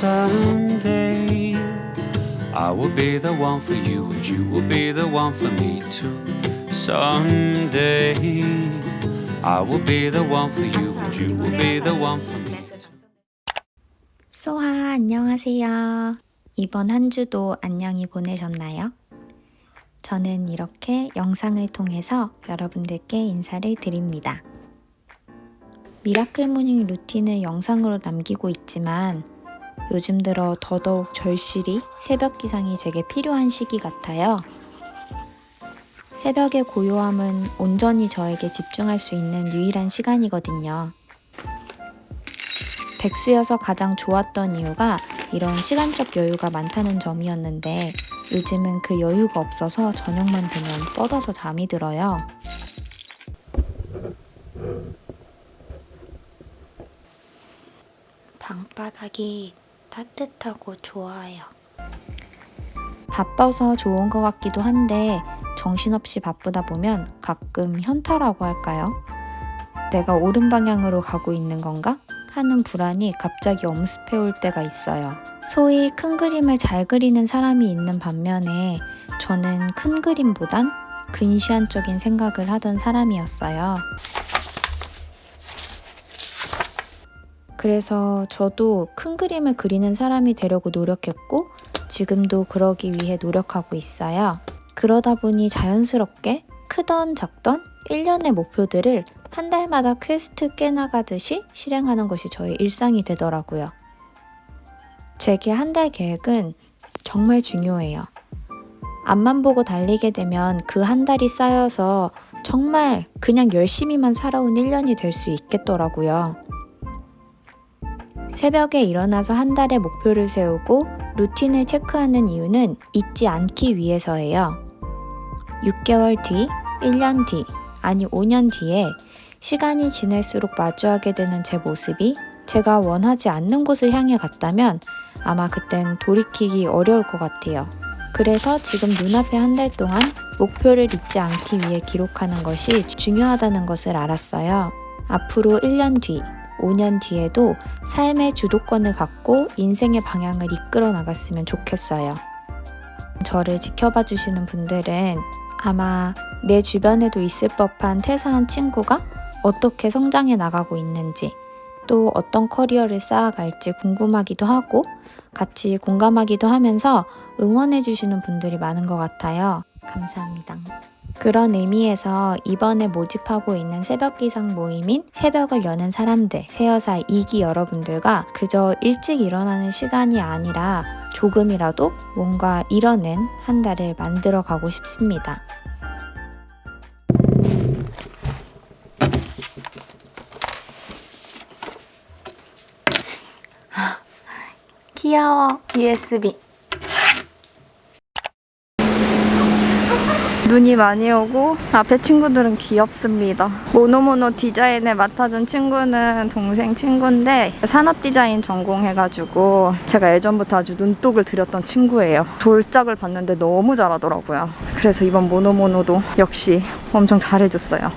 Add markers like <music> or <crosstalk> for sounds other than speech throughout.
someday I will be the one for you and you will be the one for me too. Someday I will be the one for you and you will be the one for me. 소하 안녕하세요. 이번 한 주도 안녕히 보내셨나요? 저는 이렇게 영상을 통해서 여러분들께 인사를 드립니다. miracle morning 루틴을 영상으로 남기고 있지만 요즘 들어 더더욱 절실히 새벽 기상이 제게 필요한 시기 같아요. 새벽의 고요함은 온전히 저에게 집중할 수 있는 유일한 시간이거든요. 백수여서 가장 좋았던 이유가 이런 시간적 여유가 많다는 점이었는데 요즘은 그 여유가 없어서 저녁만 되면 뻗어서 잠이 들어요. 방바닥이 따뜻하고 좋아요. 바빠서 좋은 것 같기도 한데 정신없이 바쁘다 보면 가끔 현타라고 할까요? 내가 옳은 방향으로 가고 있는 건가? 하는 불안이 갑자기 엄습해 올 때가 있어요. 소위 큰 그림을 잘 그리는 사람이 있는 반면에 저는 큰 그림보단 근시안적인 생각을 하던 사람이었어요. 그래서 저도 큰 그림을 그리는 사람이 되려고 노력했고 지금도 그러기 위해 노력하고 있어요. 그러다 보니 자연스럽게 크던 작던 1년의 목표들을 한 달마다 퀘스트 깨나가듯이 실행하는 것이 저의 일상이 되더라고요. 제게 한 달 계획은 정말 중요해요. 앞만 보고 달리게 되면 그 한 달이 쌓여서 정말 그냥 열심히만 살아온 1년이 될 수 있겠더라고요. 새벽에 일어나서 한 달의 목표를 세우고 루틴을 체크하는 이유는 잊지 않기 위해서예요. 6개월 뒤, 1년 뒤, 아니 5년 뒤에 시간이 지날수록 마주하게 되는 제 모습이 제가 원하지 않는 곳을 향해 갔다면 아마 그땐 돌이키기 어려울 것 같아요. 그래서 지금 눈앞에 한 달 동안 목표를 잊지 않기 위해 기록하는 것이 중요하다는 것을 알았어요. 앞으로 1년 뒤, 5년 뒤에도 삶의 주도권을 갖고 인생의 방향을 이끌어 나갔으면 좋겠어요. 저를 지켜봐 주시는 분들은 아마 내 주변에도 있을 법한 퇴사한 친구가 어떻게 성장해 나가고 있는지 또 어떤 커리어를 쌓아갈지 궁금하기도 하고 같이 공감하기도 하면서 응원해 주시는 분들이 많은 것 같아요. 감사합니다. 그런 의미에서 이번에 모집하고 있는 새벽 기상 모임인 새벽을 여는 사람들, 새여사 2기 여러분들과 그저 일찍 일어나는 시간이 아니라 조금이라도 뭔가 이뤄낸 한 달을 만들어 가고 싶습니다. 귀여워. USB. 눈이 많이 오고 앞에 친구들은 귀엽습니다. 모노모노 디자인을 맡아준 친구는 동생 친구인데 산업 디자인 전공해가지고 제가 예전부터 아주 눈독을 들였던 친구예요. 돌짝을 봤는데 너무 잘하더라고요. 그래서 이번 모노모노도 역시 엄청 잘해줬어요.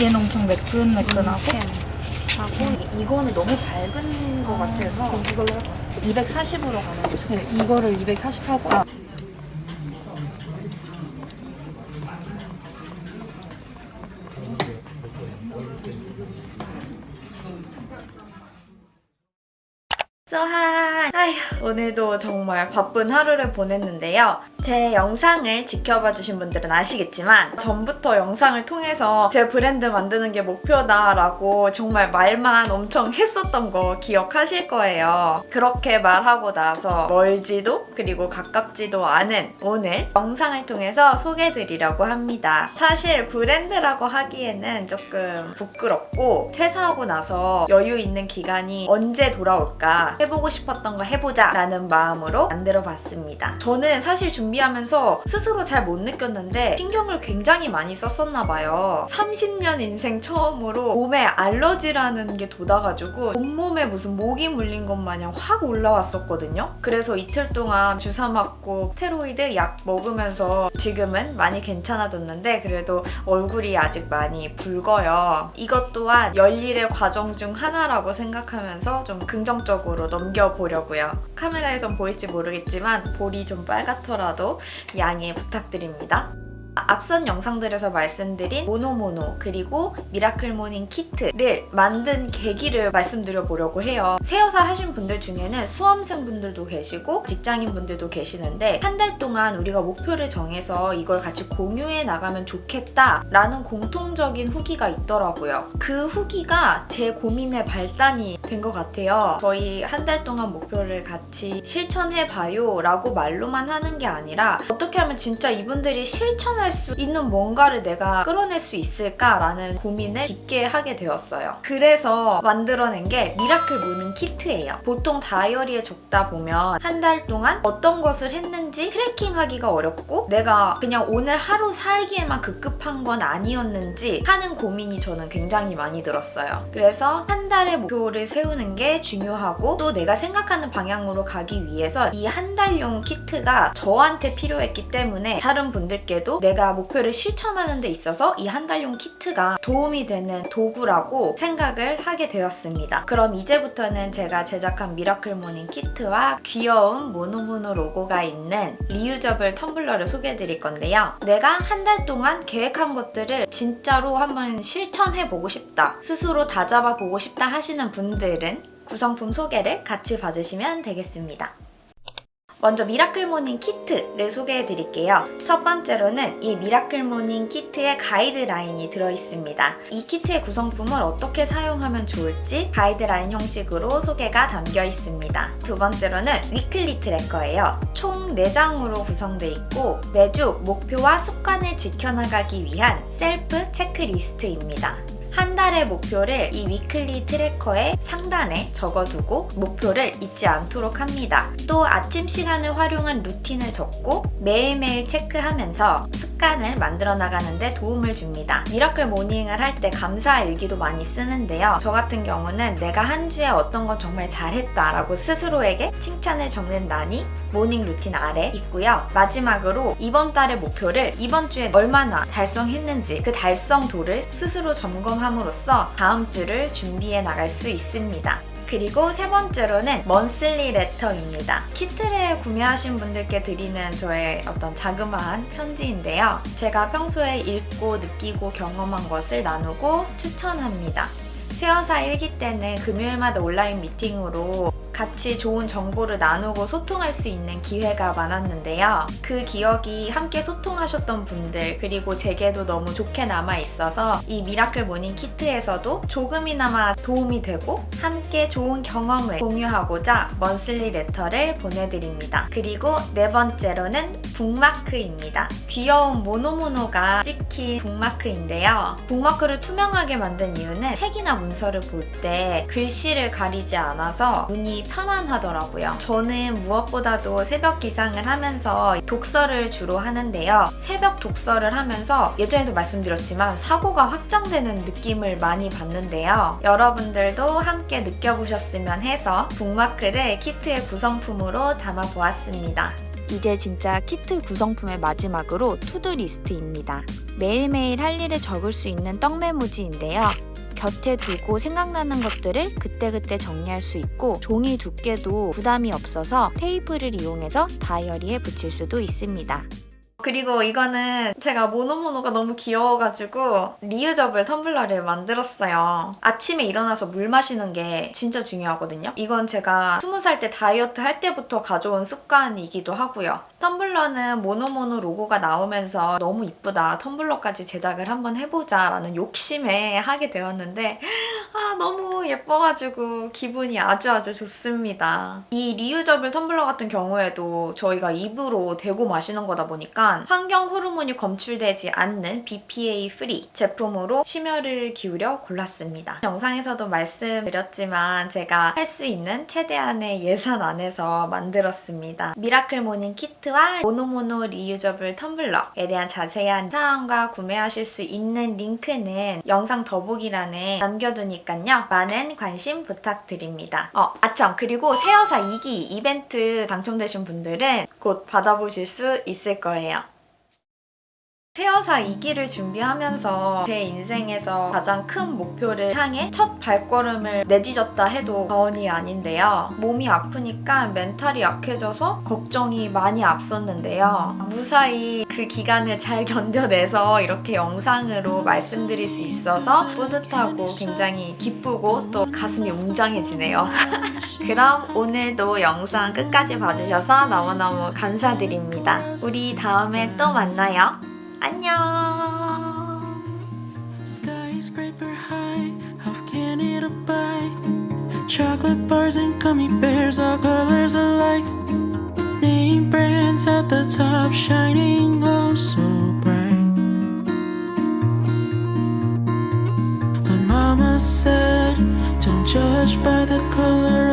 얘는 엄청 매끈매끈하고 하고 이거는 너무 밝은 것 같아서 이걸로 240으로 가는 거죠. 네, 이거를 240 하고 아. 소한! 아휴, 오늘도 정말 바쁜 하루를 보냈는데요. 제 영상을 지켜봐 주신 분들은 아시겠지만 전부터 영상을 통해서 제 브랜드 만드는 게 목표다라고 정말 말만 엄청 했었던 거 기억하실 거예요. 그렇게 말하고 나서 멀지도 그리고 가깝지도 않은 오늘 영상을 통해서 소개해드리려고 합니다. 사실 브랜드라고 하기에는 조금 부끄럽고 퇴사하고 나서 여유 있는 기간이 언제 돌아올까 해보고 싶었던 거 해보자 라는 마음으로 만들어 봤습니다. 저는 사실 중 준비하면서 스스로 잘 못 느꼈는데 신경을 굉장히 많이 썼었나 봐요. 30년 인생 처음으로 몸에 알러지라는 게 돋아가지고 온몸에 무슨 모기 물린 것 마냥 확 올라왔었거든요. 그래서 이틀 동안 주사 맞고 스테로이드 약 먹으면서 지금은 많이 괜찮아졌는데 그래도 얼굴이 아직 많이 붉어요. 이것 또한 열일의 과정 중 하나라고 생각하면서 좀 긍정적으로 넘겨보려고요. 카메라에선 보일지 모르겠지만 볼이 좀 빨갛더라도 양해 부탁드립니다. 앞선 영상들에서 말씀드린 모노모노 그리고 miracle morning 키트를 만든 계기를 말씀드려 보려고 해요. 새여사 하신 분들 중에는 수험생 분들도 계시고 직장인 분들도 계시는데 한 달 동안 우리가 목표를 정해서 이걸 같이 공유해 나가면 좋겠다 라는 공통적인 후기가 있더라고요. 그 후기가 제 고민의 발단이 된 것 같아요. 저희 한 달 동안 목표를 같이 실천해 봐요 라고 말로만 하는 게 아니라 어떻게 하면 진짜 이분들이 실천할 수 있는 뭔가를 내가 끌어낼 수 있을까라는 고민을 깊게 하게 되었어요. 그래서 만들어낸 게 miracle morning 키트예요. 보통 다이어리에 적다 보면 한 달 동안 어떤 것을 했는지 tracking하기가 어렵고 내가 그냥 오늘 하루 살기에만 급급한 건 아니었는지 하는 고민이 저는 굉장히 많이 들었어요. 그래서 한 달의 목표를 세우는 게 중요하고 또 내가 생각하는 방향으로 가기 위해서 이 한 달용 키트가 저한테 필요했기 때문에 다른 분들께도 내가 목표를 실천하는 데 있어서 이 한 달용 키트가 도움이 되는 도구라고 생각을 하게 되었습니다. 그럼 이제부터는 제가 제작한 miracle morning 키트와 귀여운 모노모노 로고가 있는 reusable 텀블러를 소개해 드릴 건데요. 내가 한 달 동안 계획한 것들을 진짜로 한번 실천해 보고 싶다. 스스로 다잡아 보고 싶다 하시는 분들은 구성품 소개를 같이 봐주시면 되겠습니다. 먼저 miracle morning 키트를 소개해 드릴게요. 첫 번째로는 이 miracle morning 키트의 가이드라인이 들어있습니다. 이 키트의 구성품을 어떻게 사용하면 좋을지 가이드라인 형식으로 소개가 담겨 있습니다. 두 번째로는 weekly tracker예요. 총 4장으로 구성되어 있고 매주 목표와 습관을 지켜나가기 위한 셀프 체크리스트입니다. 한 달의 목표를 이 weekly tracker의 상단에 적어두고 목표를 잊지 않도록 합니다. 또 아침 시간을 활용한 루틴을 적고 매일매일 체크하면서 습관을 만들어 나가는데 도움을 줍니다. miracle morning을 할 때 감사 일기도 많이 쓰는데요. 저 같은 경우는 내가 한 주에 어떤 건 정말 잘했다 라고 스스로에게 칭찬을 적는 란이 morning 루틴 아래 있고요. 마지막으로 이번 달의 목표를 이번 주에 얼마나 달성했는지 그 달성도를 스스로 점검함으로써 다음 주를 준비해 나갈 수 있습니다. 그리고 세 번째로는 monthly letter입니다. 키트를 구매하신 분들께 드리는 저의 어떤 자그마한 편지인데요. 제가 평소에 읽고 느끼고 경험한 것을 나누고 추천합니다. 세어사 일기 때는 금요일마다 온라인 미팅으로 같이 좋은 정보를 나누고 소통할 수 있는 기회가 많았는데요. 그 기억이 함께 소통하셨던 분들 그리고 제게도 너무 좋게 남아 있어서 이 miracle morning 키트에서도 조금이나마 도움이 되고 함께 좋은 경험을 공유하고자 monthly letter를 보내드립니다. 그리고 네 번째로는 북마크입니다. 귀여운 모노모노가 찍힌 북마크인데요. 북마크를 투명하게 만든 이유는 책이나 문서를 볼 때 글씨를 가리지 않아서 눈이 편안하더라고요. 저는 무엇보다도 새벽 기상을 하면서 독서를 주로 하는데요. 새벽 독서를 하면서 예전에도 말씀드렸지만 사고가 확장되는 느낌을 많이 받는데요. 여러분들도 함께 느껴보셨으면 해서 북마크를 키트의 구성품으로 담아보았습니다. 이제 진짜 키트 구성품의 마지막으로 투두 리스트입니다. 매일매일 할 일을 적을 수 있는 떡메모지인데요. 곁에 두고 생각나는 것들을 그때그때 정리할 수 있고 종이 두께도 부담이 없어서 테이프를 이용해서 다이어리에 붙일 수도 있습니다. 그리고 이거는 제가 모노모노가 너무 귀여워가지고 reusable 텀블러를 만들었어요. 아침에 일어나서 물 마시는 게 진짜 중요하거든요. 이건 제가 20살 때 다이어트 할 때부터 가져온 습관이기도 하고요. 텀블러는 모노모노 로고가 나오면서 너무 이쁘다. 텀블러까지 제작을 한번 해보자 라는 욕심에 하게 되었는데 <laughs> 아 너무 예뻐가지고 기분이 아주 아주 좋습니다. 이 reusable 텀블러 같은 경우에도 저희가 입으로 대고 마시는 거다 보니까 있지만 환경 호르몬이 검출되지 않는 BPA free 제품으로 심혈을 기울여 골랐습니다. 영상에서도 말씀드렸지만 제가 할 수 있는 최대한의 예산 안에서 만들었습니다. miracle morning 키트와 모노모노 reusable 텀블러에 대한 자세한 사항과 구매하실 수 있는 링크는 영상 더보기란에 남겨두니까요. 많은 관심 부탁드립니다. 어, 아참 그리고 새여사 2기 이벤트 당첨되신 분들은 곧 받아보실 수 있을 거예요. 새여사 2기를 준비하면서 제 인생에서 가장 큰 목표를 향해 첫 발걸음을 내딛었다 해도 과언이 아닌데요. 몸이 아프니까 멘탈이 약해져서 걱정이 많이 앞섰는데요. 무사히 그 기간을 잘 <laughs> 견뎌내서 이렇게 영상으로 말씀드릴 수 있어서 뿌듯하고 굉장히 기쁘고 또 가슴이 웅장해지네요. <laughs> 그럼 오늘도 영상 끝까지 봐주셔서 너무너무 감사드립니다. 우리 다음에 또 만나요. 안녕. Skyscraper high, how can it abide? Chocolate bars and gummy bears, all colors alike. Name brands at the top, shining oh so bright. But Mama said, don't judge by the color